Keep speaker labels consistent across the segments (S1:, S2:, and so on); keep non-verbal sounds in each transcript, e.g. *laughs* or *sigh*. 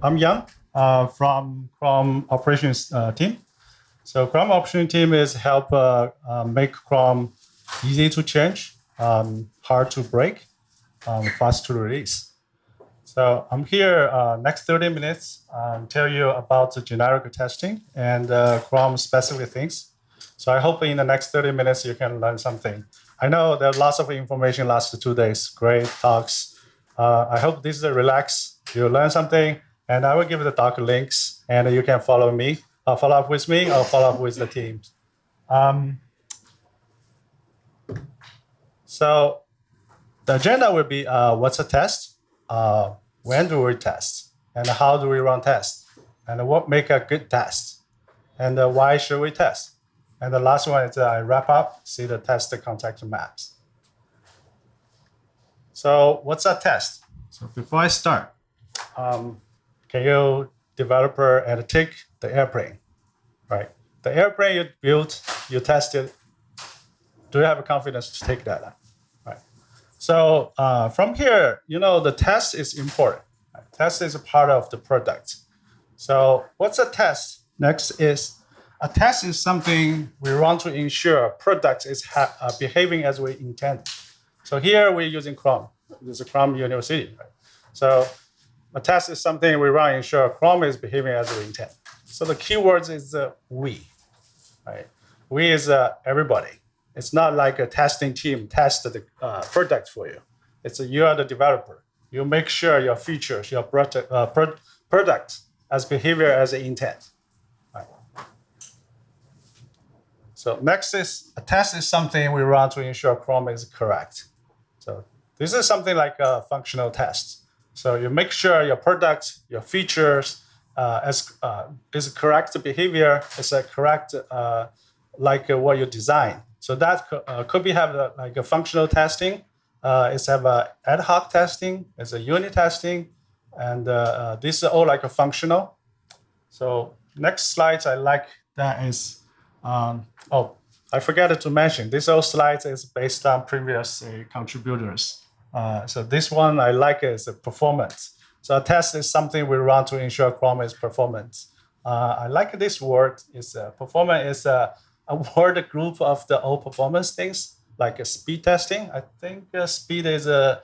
S1: I'm Young uh, from Chrome operations uh, team. So Chrome operations team is help uh, uh, make Chrome easy to change, um, hard to break, um, fast to release. So I'm here uh, next 30 minutes um, tell you about the generic testing and uh, Chrome specific things. So I hope in the next 30 minutes you can learn something. I know there are lots of information last two days, great talks. I hope this is a relax, you learn something, and I will give the doc links and you can follow me, follow up with me or follow up with the teams. Um, so the agenda will be uh, what's a test, uh, when do we test, and how do we run tests, and what make a good test, and uh, why should we test. And the last one is uh, I wrap up, see the test contact maps. So what's a test? So before I start, um, can you developer and take the airplane, right? The airplane you built, you tested, do you have a confidence to take that? Right. So uh, from here, you know, the test is important. Right? Test is a part of the product. So what's a test? Next is a test is something we want to ensure product is uh, behaving as we intend. So here we're using Chrome. This is Chrome University. Right? So a test is something we run to ensure Chrome is behaving as we intend. So the keywords is uh, we. Right? We is uh, everybody. It's not like a testing team test the uh, product for you. It's a, you are the developer. You make sure your features, your product, uh, product as behavior as intent. Right. So next is a test is something we run to ensure Chrome is correct. So this is something like a functional test. So you make sure your product, your features, uh, is, uh, is correct behavior, is a correct uh, like uh, what you design. So that uh, could be have a, like a functional testing. Uh, it's have a ad hoc testing. It's a unit testing, and this is all like a functional. So next slides I like that is um, oh, I forgot to mention, this old slide is based on previous uh, contributors. Uh, so this one I like is the performance. So a test is something we run to ensure Chrome is performance. Uh, I like this word. Is uh, performance is a, a *laughs* word group of the old performance things like speed testing. I think uh, speed is a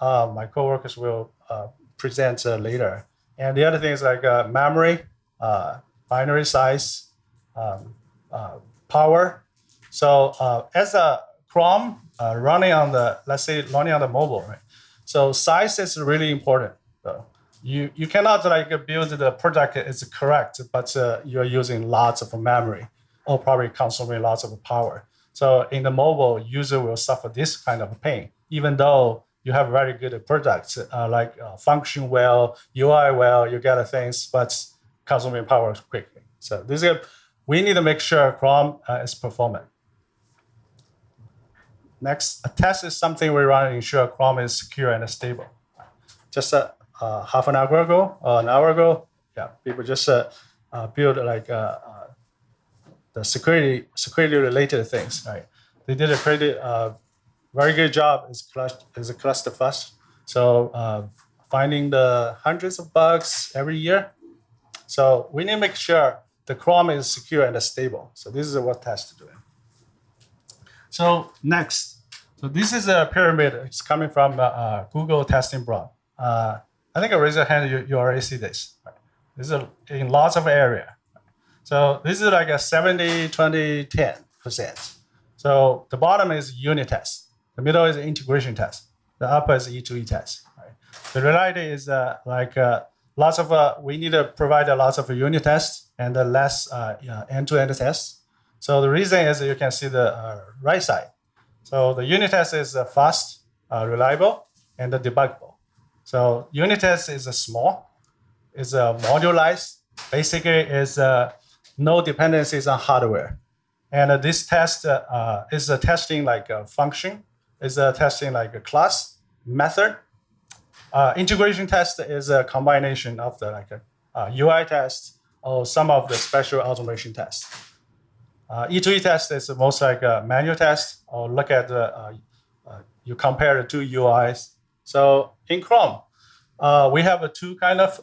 S1: uh, my coworkers will uh, present later. And the other thing is like memory, binary size, um, power. So as a Chrome uh, running on the, let's say running on the mobile, right? So size is really important. So you, you cannot like build the product is correct, but you're using lots of memory or probably consuming lots of power. So in the mobile, user will suffer this kind of pain, even though you have very good products uh, like uh, function well, UI well, you get things, but consuming power quickly. So this is we need to make sure Chrome uh, is performant. Next, a test is something we run to ensure Chrome is secure and stable. Just uh, uh, half an hour ago, or an hour ago, yeah, people just uh, uh, build like uh, the security security related things, right? They did a pretty very good job. Is cluster is a ClusterFuzz. So finding the hundreds of bugs every year. So we need to make sure the Chrome is secure and stable. So this is what test doing. So next, so this is a pyramid. It's coming from uh, uh, Google testing blog. Uh, I think I raise your hand, you, you already see this. This is a, in lots of area. So this is like a 70, 20, 10%. So the bottom is unit test. The middle is integration test. The upper is E2E test. Right? The reality is uh, like uh, lots of, uh, we need to provide a lots of unit tests and less end-to-end tests. So the reason is you can see the right side. So the unit test is uh, fast, uh, reliable, and debuggable. So unit test is uh, small, is uh, modularized. Basically, is no dependencies on hardware. And this test is a testing like a function, is a testing like a class, method, uh, integration test is a combination of the like uh, UI test or some of the special automation tests. Uh, E2E test is most like a manual test or look at the, uh, uh, you compare the two UIs. So in Chrome, Uh, we have a two kind of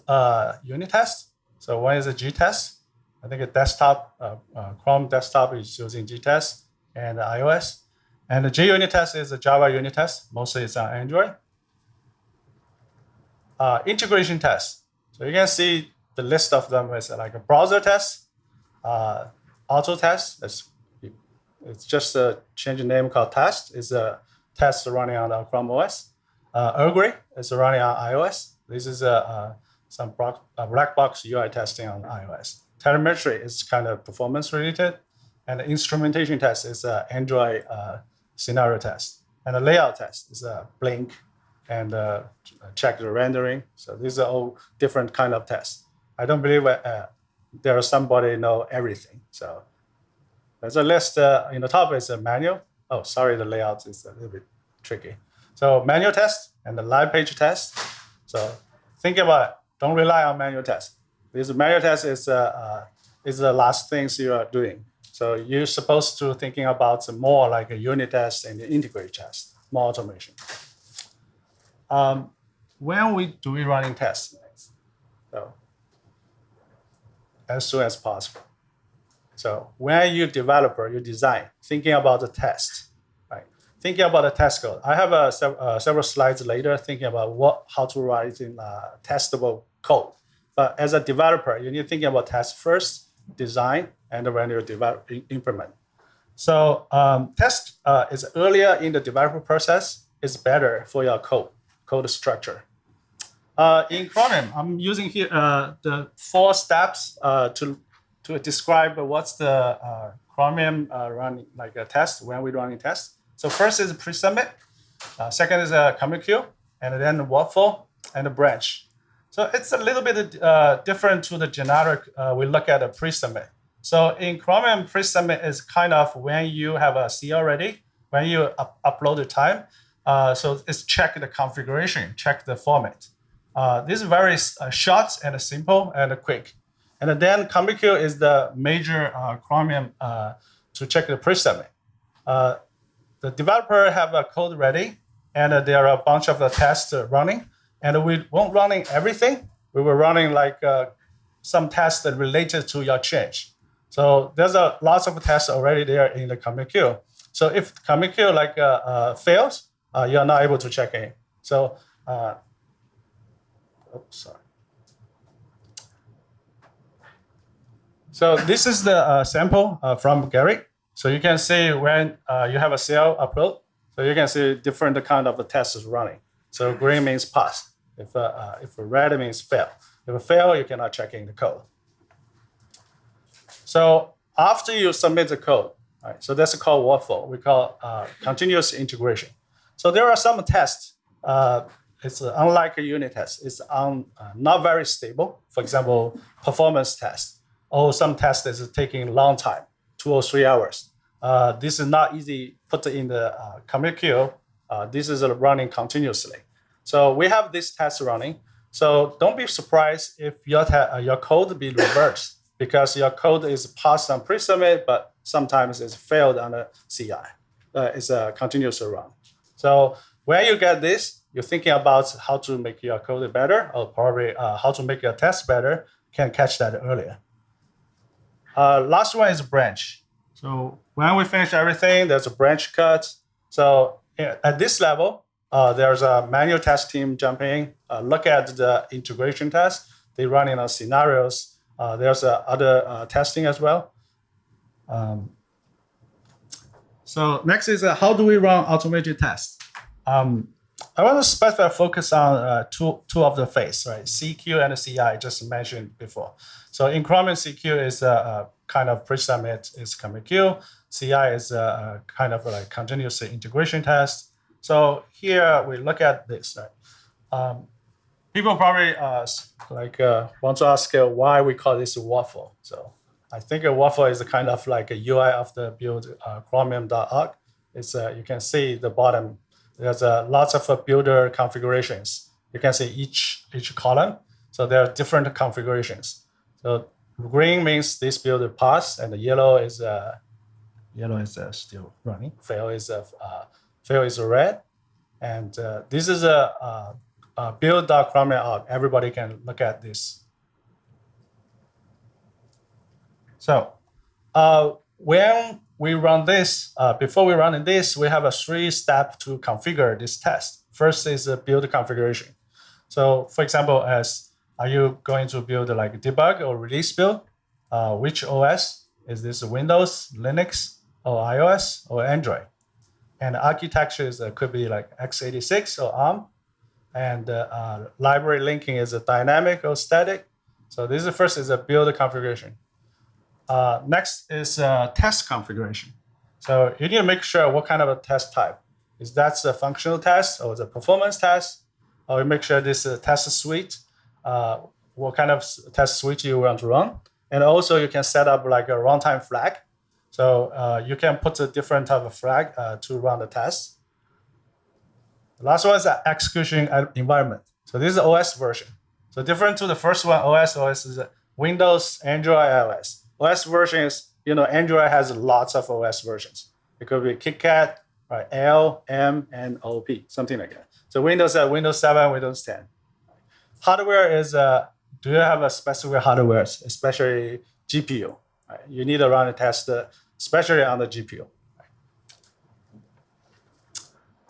S1: unit test. So one is a GTest. I think a desktop, Chrome desktop is using GTest and iOS. And the JUnit test is a Java unit test. Mostly it's on Android. Uh, integration test. So you can see the list of them is like a browser test, uh, Autotest. It's, it's just a change the name called test. It's a test running on the Chrome OS. Uh, EarlGrey is running on iOS. This is a, uh, some black box UI testing on iOS. Telemetry is kind of performance related. And the instrumentation test is an Android uh, scenario test. And the layout test is a blink and uh, check the rendering. So these are all different kind of tests. I don't believe uh, there is somebody know everything. So there's a list uh, in the top is a manual. Oh, sorry, the layout is a little bit tricky. So manual test and the live page test. So think about it. Don't rely on manual test. This manual test is, uh, uh, is the last things you are doing. So you're supposed to thinking about more like a unit test and integrate test, more automation. Um, when we do we running tests? So as soon as possible. So when you developer, you design, thinking about the test, right? Thinking about the test code. I have a, uh, several slides later thinking about what how to write in uh, testable code. But as a developer, you need thinking about test first, design, and when you develop, implement. So um, test uh, is earlier in the development process is better for your code, code structure. Uh, in Chromium, I'm using here uh, the four steps uh, to to describe what's the uh, Chromium uh, running like a test when we're running test. So first is pre-submit, second is a commit queue, and then the workflow and the branch. So it's a little bit different to the generic. we look at a pre-submit. So in Chromium, pre-submit is kind of when you have a CL ready, when you up upload the time. Uh, so it's check the configuration, check the format. Uh, this is very uh, short and simple and quick. And then queue is the major uh, Chromium uh, to check the pre-submit. The developer have a code ready, and there are a bunch of the tests running. And we won't running everything. We were running like some tests that related to your change. So there's a lots of tests already there in the commit queue. So if commit queue like uh, uh, fails, uh, you are not able to check in. So, uh, oops, sorry. So this is the uh, sample uh, from Gerrit. So you can see when you have a CL upload, so you can see different kind of tests running. So green means pass. If, if red means fail. If fail, you cannot check in the code. So after you submit the code, right, so that's called workflow. We call uh, continuous integration. So there are some tests. Uh, it's uh, unlike a unit test. It's un, uh, not very stable. For example, performance test. Or some test is taking a long time, two or three hours. Uh, this is not easy put in the uh, commit queue. this is running continuously. So we have this test running. So don't be surprised if your, your code be reversed because your code is passed on pre-submit, but sometimes it's failed on the CI. Uh, it's a continuous run. So when you get this, you're thinking about how to make your code better, or probably uh, how to make your test better, can catch that earlier. Uh, last one is branch. So when we finish everything, there's a branch cut. So at this level, uh, there's a manual test team jumping in, uh, look at the integration test. They run in scenarios uh, there's uh, other uh, testing as well. Um, so next is how do we run automated tests? Um, I want to specify focus on uh, two, two of the phase, right? CQ and CI, just mentioned before. So in Chromium, CQ is a, a kind of pre-submit is commit queue. CI is a, a, kind of like continuous integration test. So here we look at this, right? Um, people probably uh, like uh, want to ask uh, why we call this a waffle. So I think a waffle is a kind of like a UI of the build uh, chromium.org. It's uh, you can see the bottom. There's uh, lots of uh, builder configurations. You can see each each column. So there are different configurations. So green means this builder passed, and the yellow is uh, yellow is uh, still running. Fail is uh, uh, fail is red, and uh, this is a uh, uh, build.chromium everybody can look at this. So when we run this, uh, before we run in this, we have a three step to configure this test. First is the build configuration. So for example, as are you going to build like debug or release build? Uh, which OS? Is this Windows, Linux, or iOS, or Android? And architectures uh, could be like x86 or ARM. And uh, uh, library linking is a dynamic or static. So this is first is a build configuration. Uh, next is uh, test configuration. So you need to make sure what kind of a test type. Is that a functional test or the performance test? Or you make sure this is a test suite, uh, what kind of test suite you want to run. And also you can set up like a runtime flag. So uh, you can put a different type of flag uh, to run the test. The last one is the execution environment. So this is the OS version. So different to the first one, OS, OS is Windows, Android, iOS. OS version is, you know, Android has lots of OS versions. It could be KitKat, right, L, M, and OP, something like that. So Windows uh, Windows 7, Windows 10. Hardware is, uh, do you have a specific hardware, especially GPU? Right? You need to run a test, uh, especially on the GPU.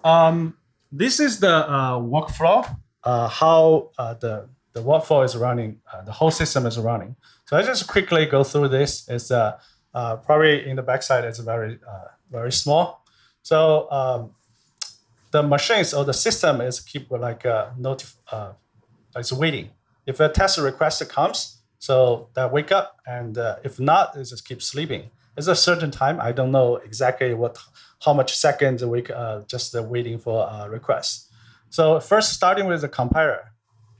S1: Um, this is the uh, workflow, uh, how uh, the, the workflow is running, uh, the whole system is running. So I just quickly go through this. It's uh, uh, probably in the backside, it's very, uh, very small. So um, the machines or the system is keep like uh, notif uh, it's waiting. If a test request comes, so that wake up, and uh, if not, it just keep sleeping. It's a certain time. I don't know exactly what, how much seconds a week, uh, just uh, waiting for a request. So first, starting with the compiler.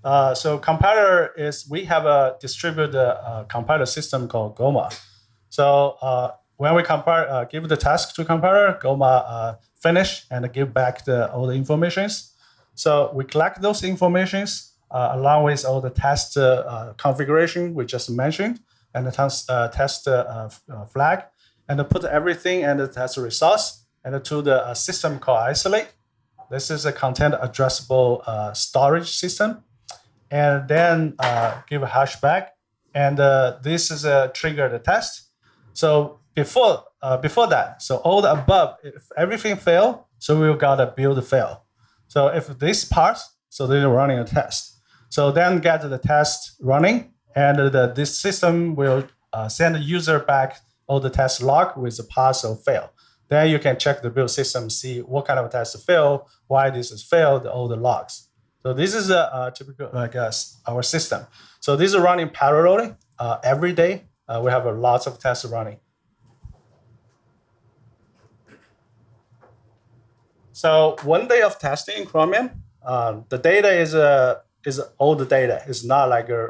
S1: Uh, so compiler is we have a distributed uh, compiler system called Goma. So uh, when we compare, uh, give the task to compiler, Goma uh, finish and give back the, all the informations. So we collect those informations along with all the test configuration we just mentioned and the test, test flag and put everything and the test results and to the system called isolate. This is a content addressable storage system and then uh, give a hash back. And uh, this is a trigger the test. So before uh, before that, so all the above, if everything fail, so we've got a build fail. So if this part, so they're running a test. So then get the test running, and the, this system will uh, send the user back all the test log with the pass or fail. Then you can check the build system, see what kind of test fail, why this is failed, all the logs. So this is a, a typical like uh, our system. So this is running parallelly uh, every day. Uh, we have a lots of tests running. So one day of testing in Chromium, uh, the data is uh, is old data. It's not like a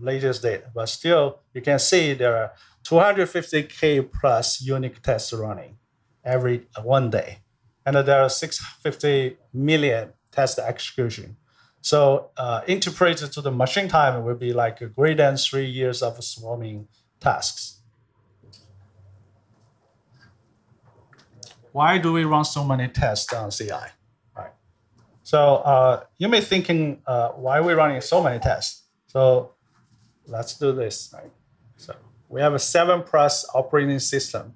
S1: latest data, but still you can see there are 250k plus unique tests running every one day, and there are 650 million test execution. So uh, interpreted to the machine time will be like greater than three years of swarming tasks. Why do we run so many tests on CI? Right. So uh, you may thinking, uh, why are we running so many tests? So let's do this. Right. So we have a seven plus operating system,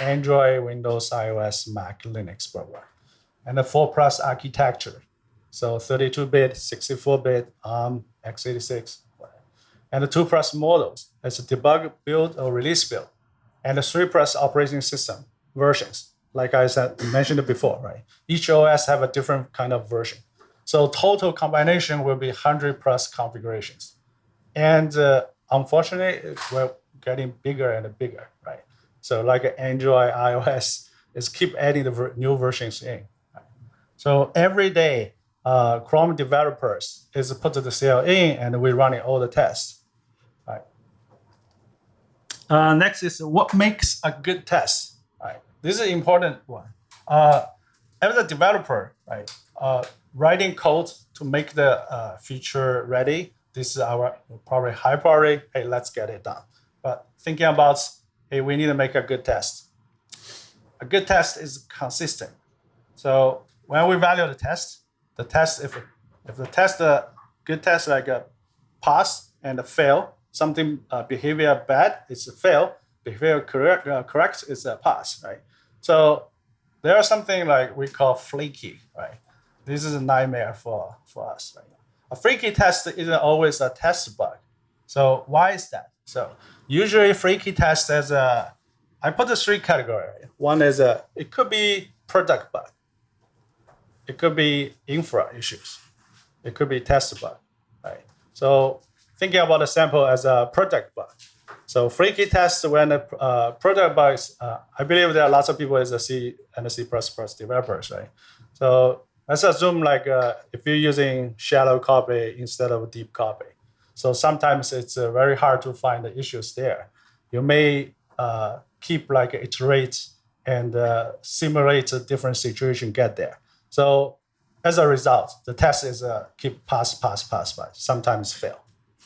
S1: Android, Windows, iOS, Mac, Linux program, and a four plus architecture. So 32-bit, 64-bit, ARM, x86, and the two plus models as a debug build or release build, and the three plus operating system versions. Like I said, mentioned before, right? Each OS have a different kind of version. So total combination will be 100 plus configurations. And uh, unfortunately, we're getting bigger and bigger, right? So like Android, iOS, is keep adding the new versions in. Right? So every day, uh, Chrome developers is put the CL in and we're running all the tests. Uh, next is what makes a good test. Right. This is an important one. Uh, as a developer, right, uh, writing code to make the uh, feature ready. This is our probably high priority. Hey, let's get it done. But thinking about, hey, we need to make a good test. A good test is consistent. So when we value the test, the test, if If the test, uh, good test like a pass and a fail, something uh, behavior bad, it's a fail. Behavior correct, uh, correct is a pass, right? So there are something like we call flaky, right? This is a nightmare for, for us. Right? A flaky test isn't always a test bug. So why is that? So usually flaky test as a, I put the three category. One is a, it could be product bug. It could be infra issues. It could be test bug, right? So thinking about a sample as a product bug. So flaky test when a uh, product bugs, uh, I believe there are lots of people as a C and a C++ developers, right? So let's assume like uh, if you're using shallow copy instead of deep copy. So sometimes it's uh, very hard to find the issues there. You may uh, keep like iterate and uh, simulate a different situation, get there. So as a result, the test is uh, keep pass, pass, pass, pass, sometimes fail.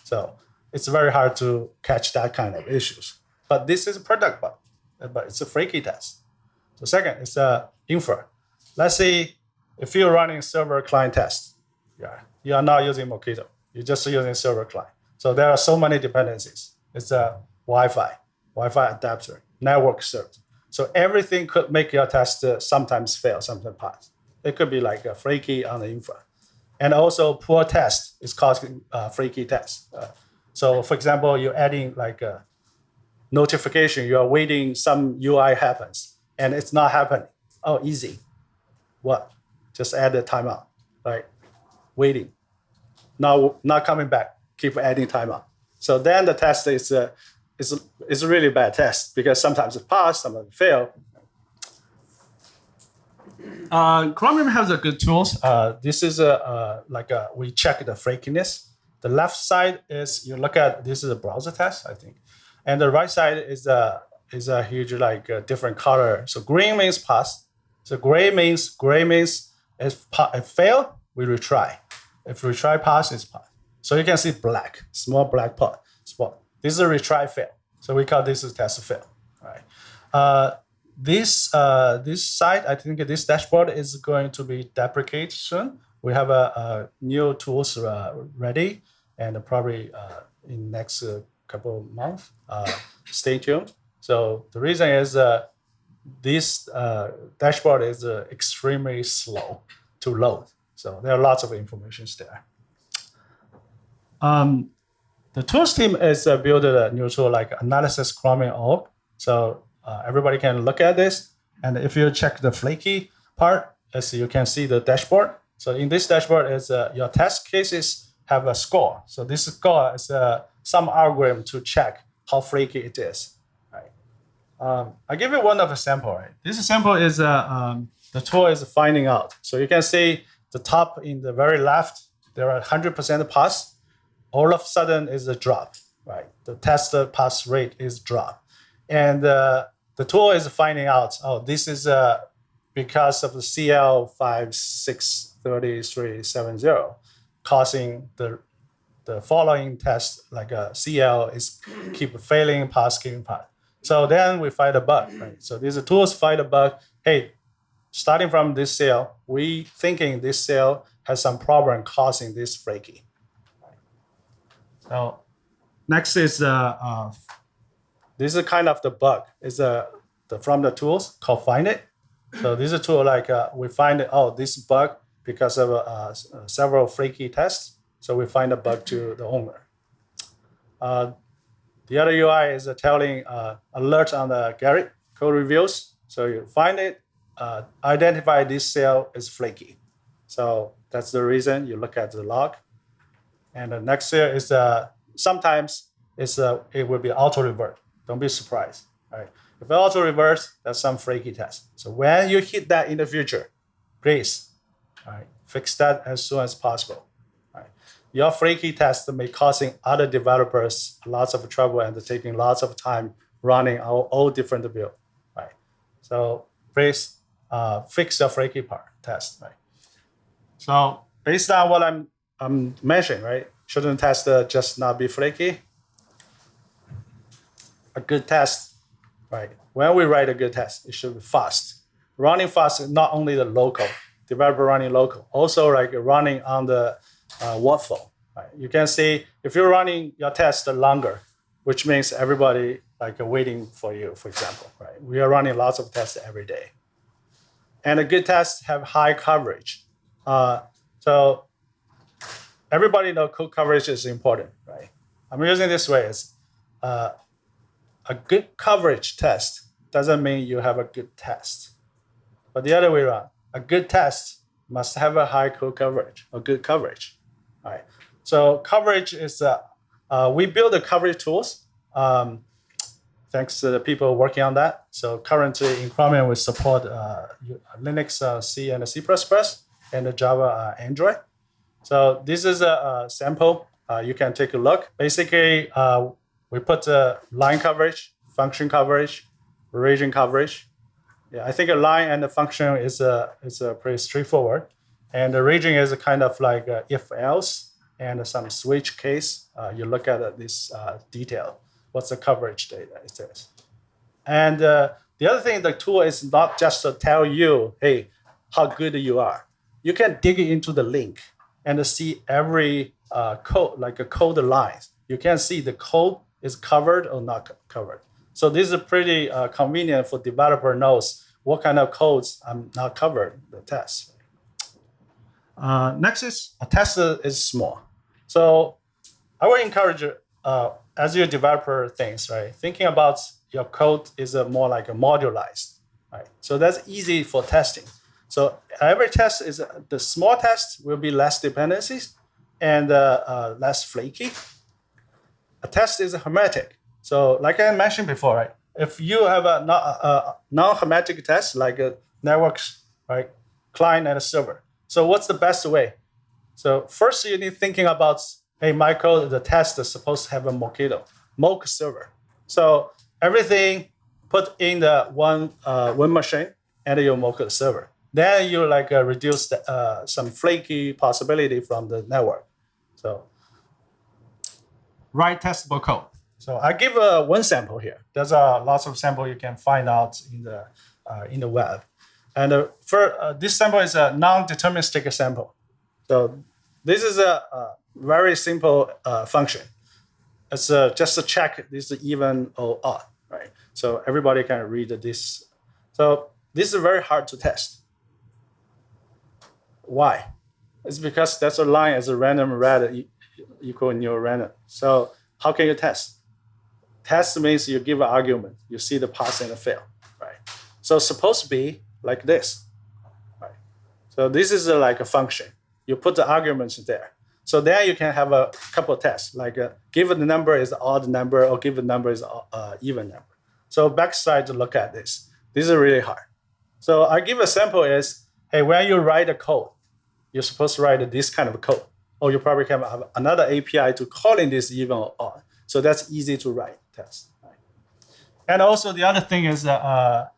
S1: So it's very hard to catch that kind of issues. But this is a product bug, but it's a flaky test. So second, it's a infra. Let's say if you're running server client test, yeah, you are not using Mockito. You're just using server client. So there are so many dependencies. It's a Wi-Fi, Wi-Fi adapter, network cert. So everything could make your test uh, sometimes fail, sometimes pass. It could be like a flaky on the infra. And also poor test is causing uh, flaky test. Uh, so for example, you're adding like a notification, you are waiting some UI happens and it's not happening. Oh, easy. What? Just add the timeout, right? Waiting. Now not coming back. Keep adding timeout. So then the test is a, is is a really bad test because sometimes it pass, sometimes it fail. Uh, Chromium has a good tools. Uh, this is a uh, like a, we check the flakiness the left side is you look at this is a browser test, I think, and the right side is a is a huge like a different color. So green means pass. So gray means gray means if if fail we retry. If retry pass is pass. So you can see black small black pot spot. This is a retry fail. So we call this a test fail. Right. Uh, this uh, this site I think this dashboard is going to be deprecated soon we have a, a new tools uh, ready and probably uh, in next uh, couple of months. Stay tuned. So the reason is this dashboard is extremely slow to load. So there are lots of information there. Um, the tools team is uh, built a new tool like analysis chromium org. So everybody can look at this. And if you check the flaky part, as you can see the dashboard, so in this dashboard is uh, your test cases have a score. So this score is uh, some algorithm to check how flaky it is. Um, I give you one of a sample. Right. This sample is uh, um, the tool is finding out. So you can see the top in the very left, there are 100% pass. All of a sudden is a drop. Right. The test pass rate is drop, and uh, the tool is finding out. Oh, this is uh, because of the CL56 3370, causing the the following test like a CL is keep failing pass, keeping pass. So then we find a bug, right? So these tools find a bug. Hey, starting from this CL, we thinking this CL has some problem causing this flaky. So next is uh, uh, this is kind of the bug. It's uh, the from the tools called Findit. So this is a tool like uh, we find. Oh, this bug because of uh, uh, several flaky tests. So we find a bug to the owner. Uh, the other UI is telling uh, alert on the Gerrit code reviews. So you find it, uh, identify this CL is flaky. So that's the reason you look at the log. And the next here is uh, sometimes it's, uh, it will be auto revert. Don't be surprised. Right? If I auto reverse, that's some flaky test. So when you hit that in the future, please Right? Fix that as soon as possible. Right? Your flaky test may causing other developers lots of trouble and taking lots of time running all, all different build. Right? So please uh, fix your flaky part test. Right? So based on what I'm I'm mentioning, right? Shouldn't test just not be flaky? A good test, right? When we write a good test, it should be fast. Running fast is not only the local, developer running local. Also like running on the uh, workflow. Right? You can see if you're running your test longer, which means everybody like waiting for you, for example. Right? We are running lots of tests every day, and a good tests have high coverage. Uh, so everybody know code coverage is important, right? I'm using this way is uh, a good coverage test doesn't mean you have a good test, but the other way around, a good test must have a high code coverage or good coverage, All right. So coverage is uh, uh, we build the coverage tools. Um, thanks to the people working on that. So currently in Chromium we support uh, Linux, uh, C, and C++, and the Java uh, Android. So this is a, a sample. Uh, you can take a look. Basically, uh, we put the line coverage, function coverage, region coverage. Yeah, I think a line and the function is a is a pretty straightforward, and the region is a kind of like if else and some switch case. Uh, you look at this uh, detail. What's the coverage data it says. And uh, the other thing, the tool is not just to tell you, hey, how good you are. You can dig into the link and see every uh, code, like a code lines. You can see the code is covered or not covered. So this is pretty uh, convenient for developer knows what kind of codes I'm not covered the test. Uh, next is a test is small. So I would encourage uh, as your developer things, right? Thinking about your code is a more like a modularized, right? So that's easy for testing. So every test is the small test will be less dependencies and uh, uh, less flaky. A test is hermetic. So like I mentioned before, right? If you have a, non-hermetic test like a networks, right? Client and a server. So what's the best way? So first you need thinking about, hey, code, the test is supposed to have a Mockito, mock server. So everything put in the one uh, one machine and your mock server. Then you like uh, reduce the, uh, some flaky possibility from the network. So write testable code. So I give uh, one sample here. There's uh, lots of sample you can find out in the uh, in the web. And uh, for uh, this sample is a non-deterministic sample. So this is a, a very simple uh, function. It's uh, just to check this is even or odd, right? So everybody can read this. So this is very hard to test. Why? It's because that's a line as a random red equal new random. So how can you test? Test means you give an argument, you see the pass and the fail, right? So supposed to be like this, right? So this is a, like a function. You put the arguments there. So then you can have a couple tests, like uh, given the number is odd number or given number is uh, even number. So backside to look at this. This is really hard. So I give a sample is, hey, when you write a code, you're supposed to write this kind of code. Or you probably can have another API to calling this even or odd. So that's easy to write test. And also the other thing is that uh,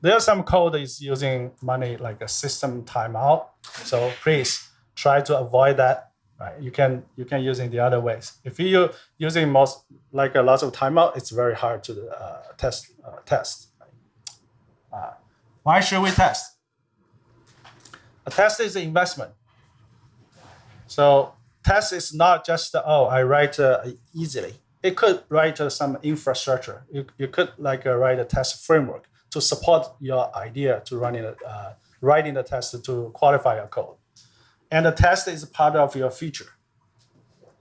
S1: there's some code is using money like a system timeout. So please try to avoid that. Right? You can you can use using the other ways. If you using most like a lot of timeout, it's very hard to uh, test uh, test. Uh, why should we test? A test is an investment. So test is not just, oh, I write uh, easily. It could write uh, some infrastructure. You, you could like uh, write a test framework to support your idea to running uh, writing the test to qualify your code. And the test is part of your feature.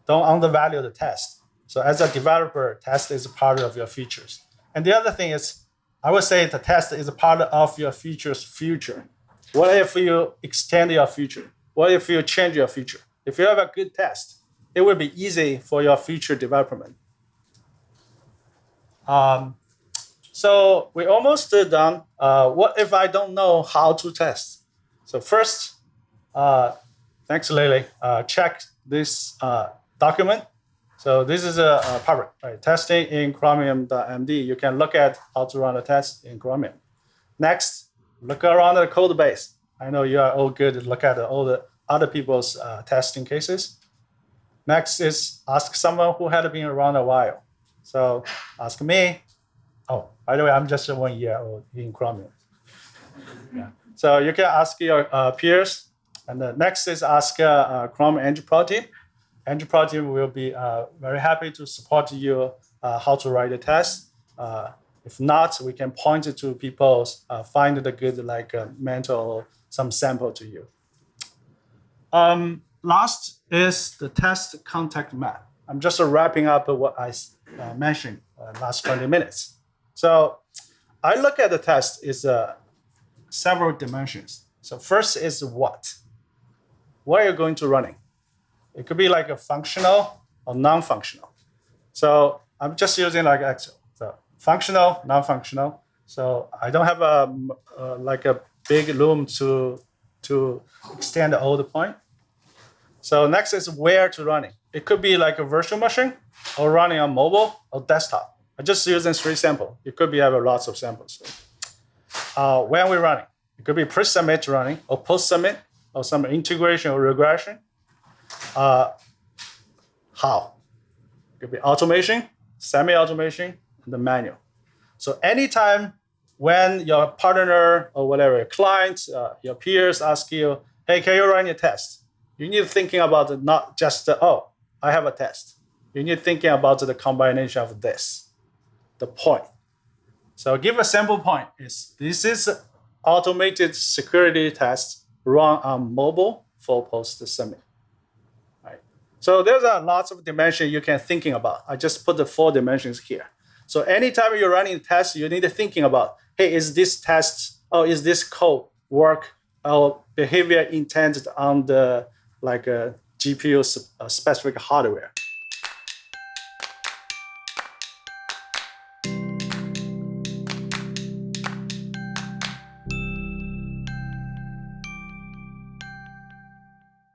S1: Don't undervalue the test. So as a developer, test is part of your features. And the other thing is, I would say the test is a part of your features future. What if you extend your feature? What if you change your feature? If you have a good test, it will be easy for your future development. Um, so we almost done. Uh, what if I don't know how to test? So first, uh, thanks Lily, uh, check this uh, document. So this is a, a public right? testing in Chromium.md. You can look at how to run a test in Chromium. Next, look around the code base. I know you are all good to look at all the other people's uh, testing cases. Next is ask someone who had been around a while. So ask me. Oh, by the way, I'm just one year old in Chromium. Yeah. So you can ask your uh, peers And the next is ask uh, uh, Chrome team. Pro team will be uh, very happy to support you uh, how to write a test. Uh, if not, we can point to people, uh, find the good like mentor or some sample to you. Um, last is the test contact map. I'm just wrapping up what I uh, mentioned uh, last 20 minutes. So I look at the test is uh, several dimensions. So first is what? What are you going to running? It could be like a functional or non-functional. So I'm just using like Excel. So functional, non-functional. So I don't have a, uh, like a big loom to to extend all the point. So next is where to running. It It could be like a virtual machine or running on mobile or desktop. I'm just using three samples. It could be have lots of samples. Uh, when we're running, it could be pre-submit running or post-submit or some integration or regression. Uh, how? It could be automation, semi-automation, and the manual. So anytime when your partner or whatever, your client, uh, your peers ask you, hey, can you run your test? You need thinking about it, not just, uh, oh, I have a test. You need thinking about the combination of this, the point. So give a sample point is this is automated security test run on mobile for post submit. Right. So there's a lots of dimension you can thinking about. I just put the four dimensions here. So anytime you're running a test, you need to thinking about, hey, is this test, or is this code work or behavior intended on the like a GPU uh, specific hardware?